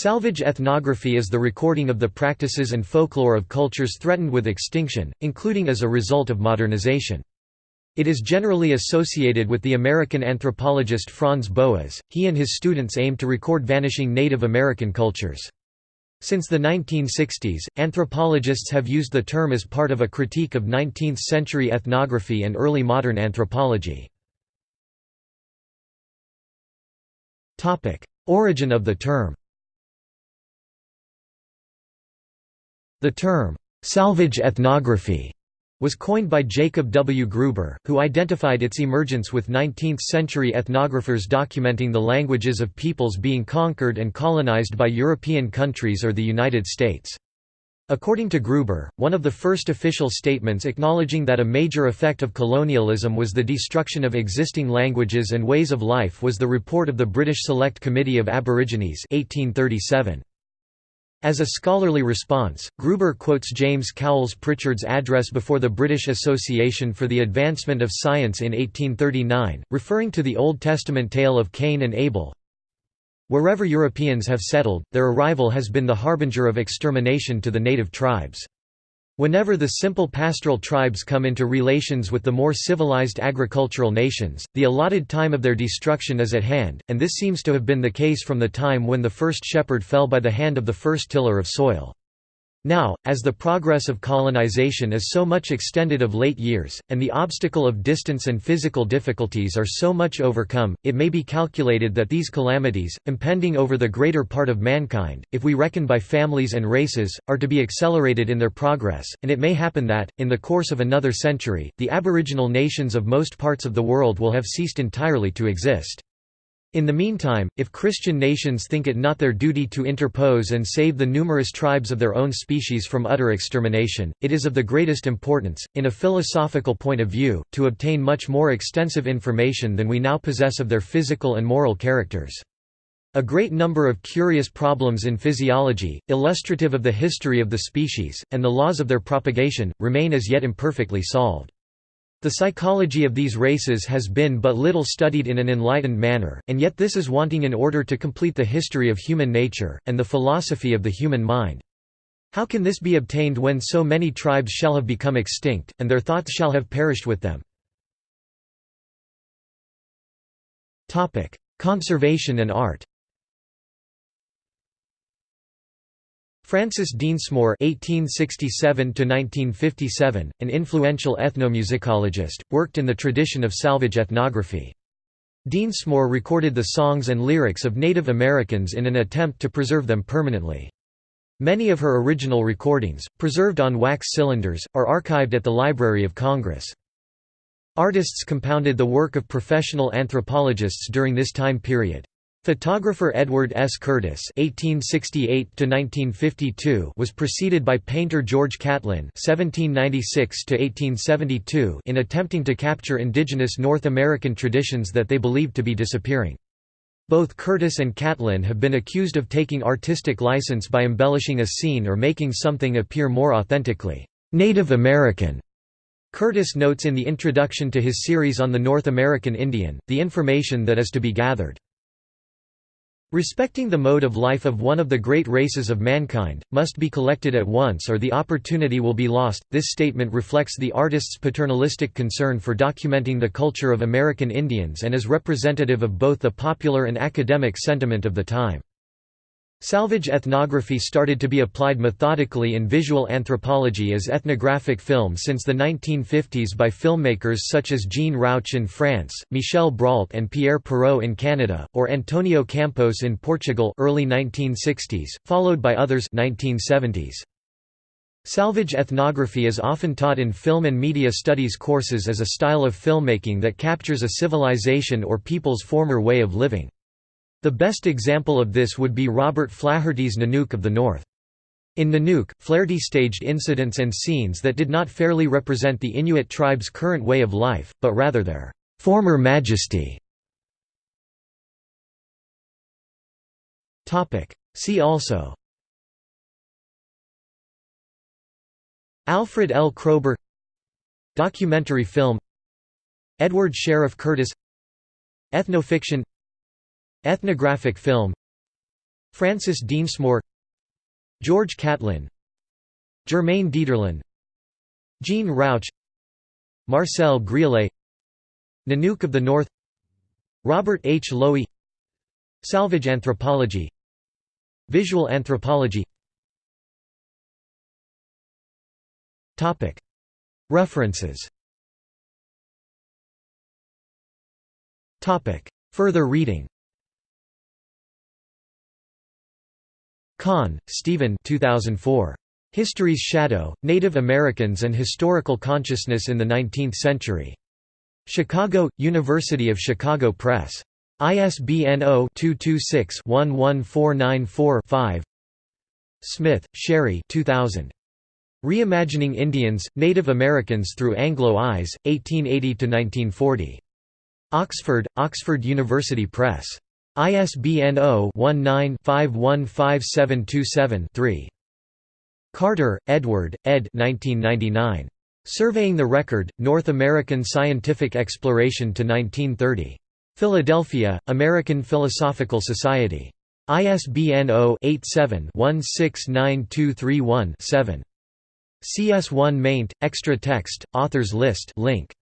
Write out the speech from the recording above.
Salvage ethnography is the recording of the practices and folklore of cultures threatened with extinction, including as a result of modernization. It is generally associated with the American anthropologist Franz Boas. He and his students aim to record vanishing Native American cultures. Since the 1960s, anthropologists have used the term as part of a critique of 19th-century ethnography and early modern anthropology. Origin of the term The term, "'salvage ethnography' was coined by Jacob W. Gruber, who identified its emergence with 19th-century ethnographers documenting the languages of peoples being conquered and colonized by European countries or the United States. According to Gruber, one of the first official statements acknowledging that a major effect of colonialism was the destruction of existing languages and ways of life was the report of the British Select Committee of Aborigines 1837. As a scholarly response, Gruber quotes James Cowles Prichard's address before the British Association for the Advancement of Science in 1839, referring to the Old Testament tale of Cain and Abel. Wherever Europeans have settled, their arrival has been the harbinger of extermination to the native tribes. Whenever the simple pastoral tribes come into relations with the more civilized agricultural nations, the allotted time of their destruction is at hand, and this seems to have been the case from the time when the first shepherd fell by the hand of the first tiller of soil. Now, as the progress of colonization is so much extended of late years, and the obstacle of distance and physical difficulties are so much overcome, it may be calculated that these calamities, impending over the greater part of mankind, if we reckon by families and races, are to be accelerated in their progress, and it may happen that, in the course of another century, the aboriginal nations of most parts of the world will have ceased entirely to exist. In the meantime, if Christian nations think it not their duty to interpose and save the numerous tribes of their own species from utter extermination, it is of the greatest importance, in a philosophical point of view, to obtain much more extensive information than we now possess of their physical and moral characters. A great number of curious problems in physiology, illustrative of the history of the species, and the laws of their propagation, remain as yet imperfectly solved. The psychology of these races has been but little studied in an enlightened manner, and yet this is wanting in order to complete the history of human nature, and the philosophy of the human mind. How can this be obtained when so many tribes shall have become extinct, and their thoughts shall have perished with them? Conservation and art Frances Densmore (1867–1957), an influential ethnomusicologist, worked in the tradition of salvage ethnography. Densmore recorded the songs and lyrics of Native Americans in an attempt to preserve them permanently. Many of her original recordings, preserved on wax cylinders, are archived at the Library of Congress. Artists compounded the work of professional anthropologists during this time period. Photographer Edward S. Curtis (1868–1952) was preceded by painter George Catlin (1796–1872) in attempting to capture indigenous North American traditions that they believed to be disappearing. Both Curtis and Catlin have been accused of taking artistic license by embellishing a scene or making something appear more authentically Native American. Curtis notes in the introduction to his series on the North American Indian, the information that is to be gathered. Respecting the mode of life of one of the great races of mankind, must be collected at once or the opportunity will be lost. This statement reflects the artist's paternalistic concern for documenting the culture of American Indians and is representative of both the popular and academic sentiment of the time. Salvage ethnography started to be applied methodically in visual anthropology as ethnographic film since the 1950s by filmmakers such as Jean Rouch in France, Michel Brault and Pierre Perrault in Canada, or Antonio Campos in Portugal early 1960s, followed by others 1970s. Salvage ethnography is often taught in film and media studies courses as a style of filmmaking that captures a civilization or people's former way of living. The best example of this would be Robert Flaherty's Nanook of the North. In Nanook, Flaherty staged incidents and scenes that did not fairly represent the Inuit tribe's current way of life, but rather their former majesty. See also Alfred L. Kroeber Documentary film Edward Sheriff Curtis Ethnofiction Ethnographic film Frances Densmore George Catlin Germaine Dieterlen Jean Rouch Marcel Griaule Nanook of the North Robert H. Lowie Salvage anthropology Visual anthropology. References. Further reading Conn, Steven 2004. History's Shadow, Native Americans and Historical Consciousness in the Nineteenth Century. Chicago, University of Chicago Press. ISBN 0-226-11494-5 Smith, Sherry 2000. Reimagining Indians, Native Americans Through Anglo Eyes, 1880–1940. Oxford, Oxford University Press. ISBN 0-19-515727-3. Carter, Edward, ed. 1999. Surveying the Record, North American Scientific Exploration to 1930. Philadelphia, American Philosophical Society. ISBN 0-87-169231-7. CS1 maint, extra text, authors list link.